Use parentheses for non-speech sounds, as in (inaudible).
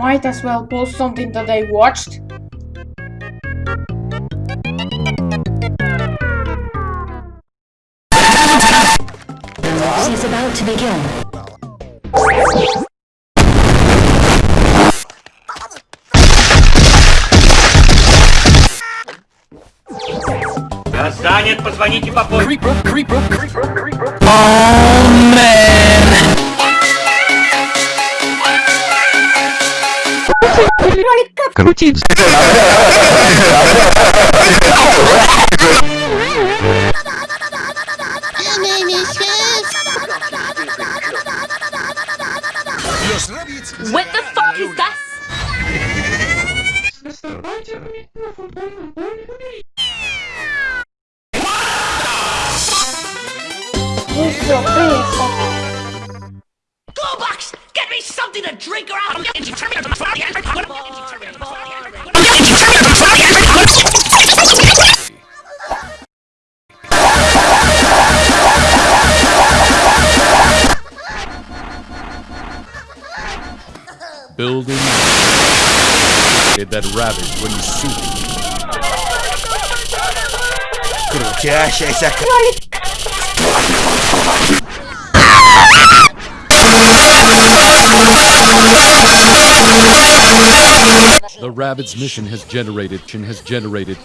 might as well post something that I watched. is about to begin. Занят, позвоните попозже. (laughs) What the fuck is that? Go, Get me something to drink or I'll get into. Building that ravaged when you shoot. Крутящаяся The Rabbids mission has generated has generated